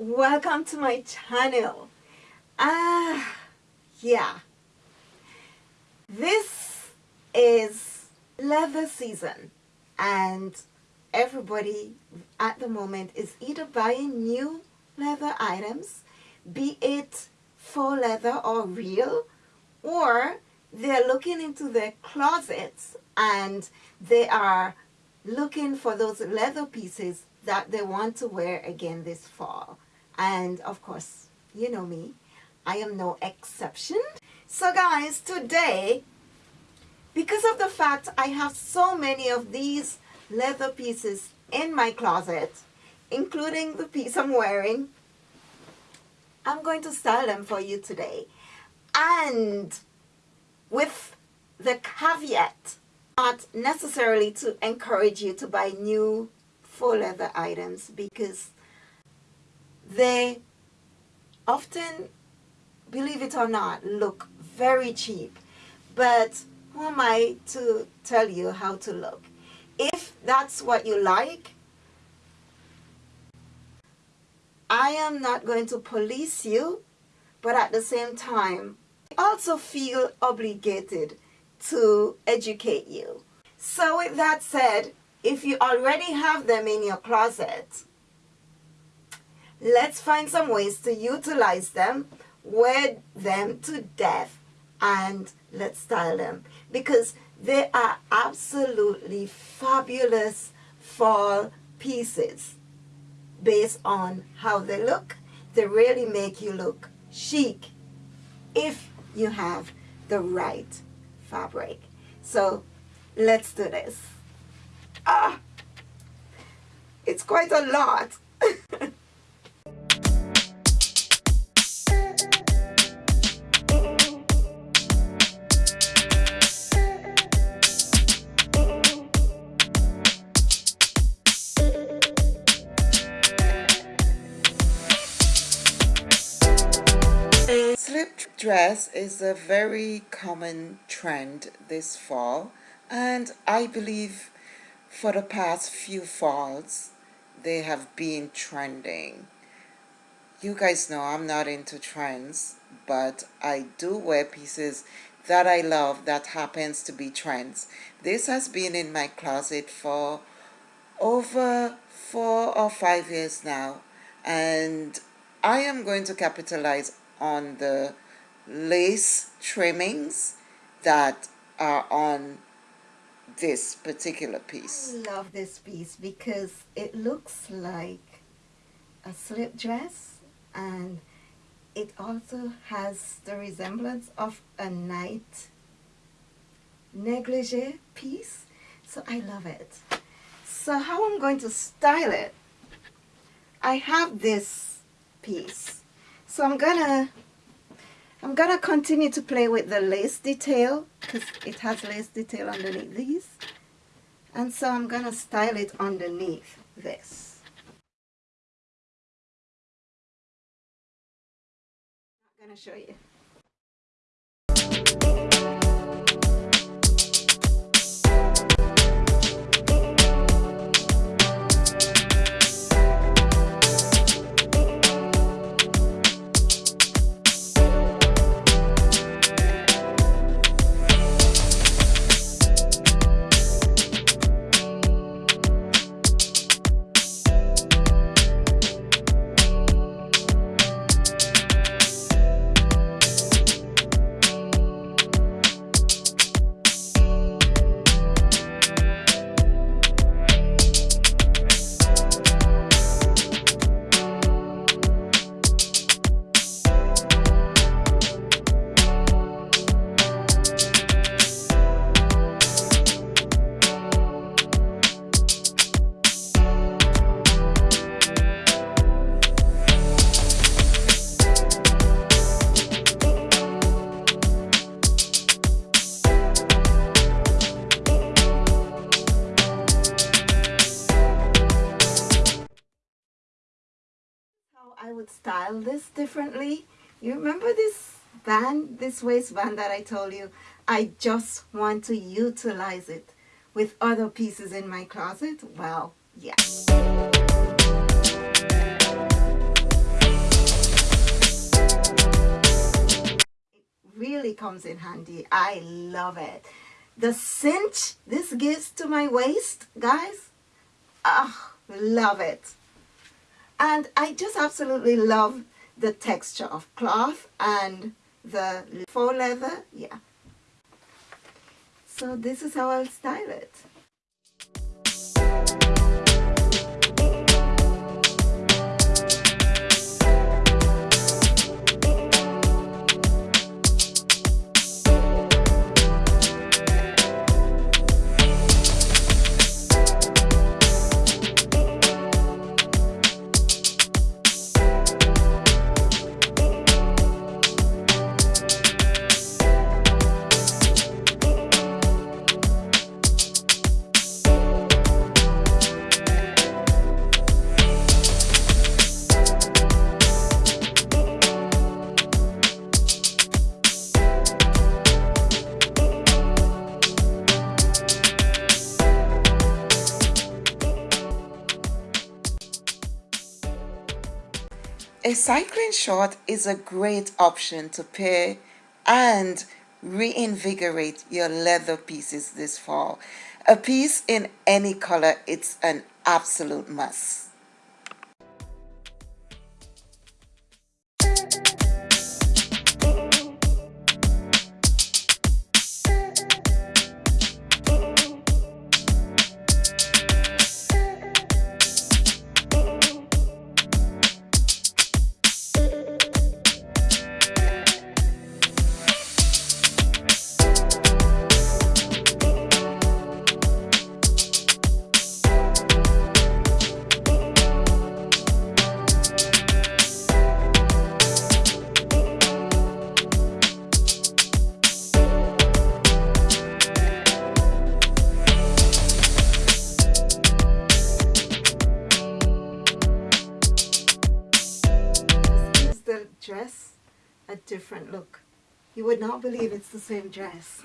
welcome to my channel ah yeah this is leather season and everybody at the moment is either buying new leather items be it faux leather or real or they're looking into their closets and they are looking for those leather pieces that they want to wear again this fall. And of course, you know me, I am no exception. So guys, today, because of the fact I have so many of these leather pieces in my closet, including the piece I'm wearing, I'm going to style them for you today. And with the caveat, not necessarily to encourage you to buy new faux leather items because they often, believe it or not, look very cheap. But who am I to tell you how to look? If that's what you like, I am not going to police you, but at the same time, I also feel obligated to educate you. So with that said, if you already have them in your closet, let's find some ways to utilize them, wear them to death, and let's style them. Because they are absolutely fabulous fall pieces based on how they look. They really make you look chic if you have the right fabric. So let's do this. Ah, it's quite a lot. Slip dress is a very common trend this fall and I believe for the past few falls they have been trending. You guys know I'm not into trends but I do wear pieces that I love that happens to be trends. This has been in my closet for over four or five years now and I am going to capitalize on the lace trimmings that are on this particular piece. I love this piece because it looks like a slip dress and it also has the resemblance of a night negligee piece. So I love it. So how I'm going to style it I have this piece so I'm gonna I'm gonna continue to play with the lace detail because it has lace detail underneath these. And so I'm gonna style it underneath this. I'm gonna show you I would style this differently. You remember this band, this waistband that I told you? I just want to utilize it with other pieces in my closet. Well, yeah. It really comes in handy. I love it. The cinch this gives to my waist, guys, oh, love it. And I just absolutely love the texture of cloth and the faux leather. Yeah. So this is how I'll style it. A cycling short is a great option to pair and reinvigorate your leather pieces this fall. A piece in any color, it's an absolute must. Dress a different look. You would not believe it's the same dress.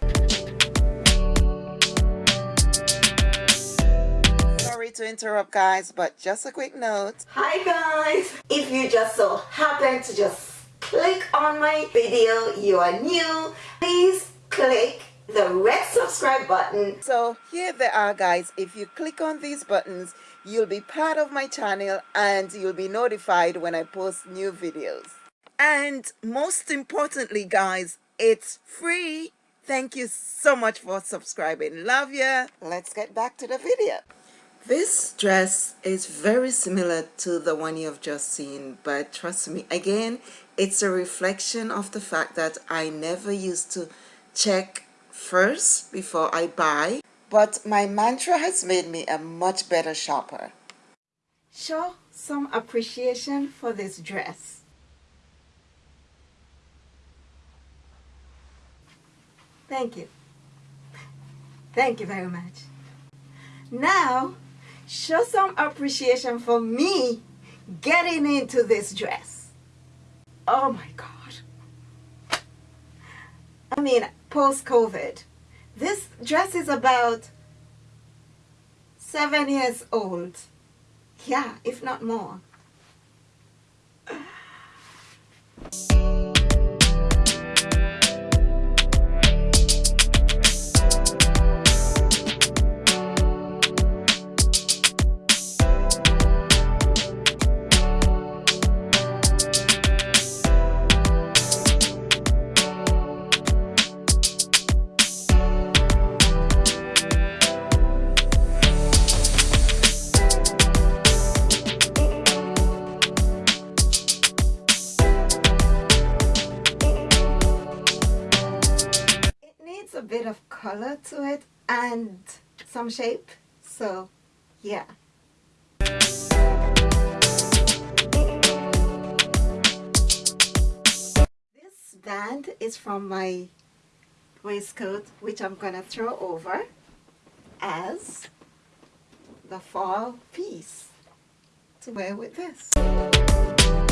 Sorry to interrupt guys, but just a quick note. Hi guys! If you just so happen to just click on my video, you are new, please click the red subscribe button. So here they are guys. If you click on these buttons, you'll be part of my channel and you'll be notified when I post new videos. And most importantly guys, it's free. Thank you so much for subscribing. Love ya. Let's get back to the video. This dress is very similar to the one you've just seen, but trust me, again, it's a reflection of the fact that I never used to check first before I buy but my mantra has made me a much better shopper. Show some appreciation for this dress. Thank you. Thank you very much. Now, show some appreciation for me getting into this dress. Oh my God. I mean, post-COVID, this dress is about seven years old. Yeah, if not more. Bit of color to it and some shape so yeah. This band is from my waistcoat which I'm gonna throw over as the fall piece to wear with this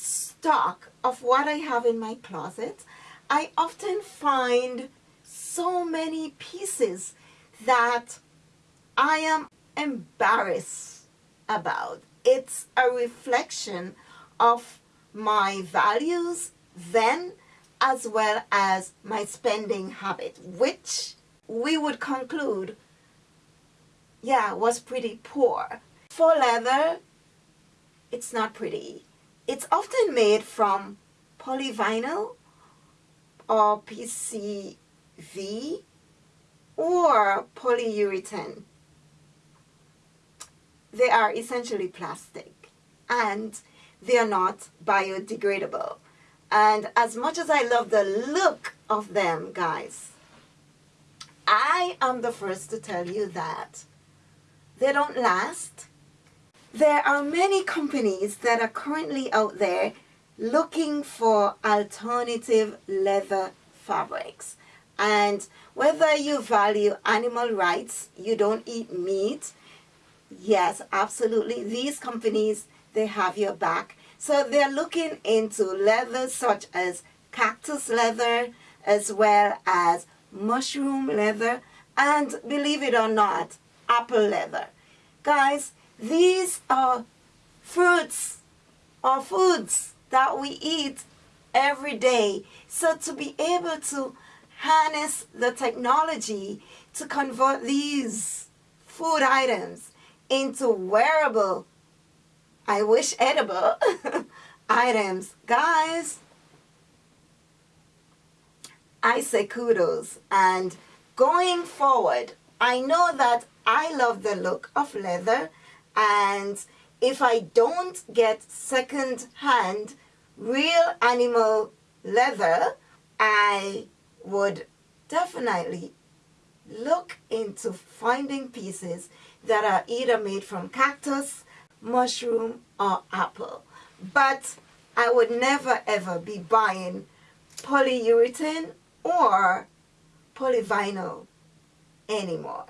stock of what I have in my closet, I often find so many pieces that I am embarrassed about. It's a reflection of my values then as well as my spending habit, which we would conclude, yeah, was pretty poor. For leather, it's not pretty. It's often made from polyvinyl or PCV or polyurethane. They are essentially plastic and they are not biodegradable. And as much as I love the look of them, guys, I am the first to tell you that they don't last. There are many companies that are currently out there looking for alternative leather fabrics. And whether you value animal rights, you don't eat meat, yes, absolutely. These companies, they have your back. So they're looking into leather such as cactus leather, as well as mushroom leather, and believe it or not, apple leather. Guys, these are fruits or foods that we eat every day. So to be able to harness the technology to convert these food items into wearable I wish edible items. Guys, I say kudos. And going forward, I know that I love the look of leather. And if I don't get second-hand real animal leather, I would definitely look into finding pieces that are either made from cactus mushroom, or apple. But I would never ever be buying polyurethane or polyvinyl anymore.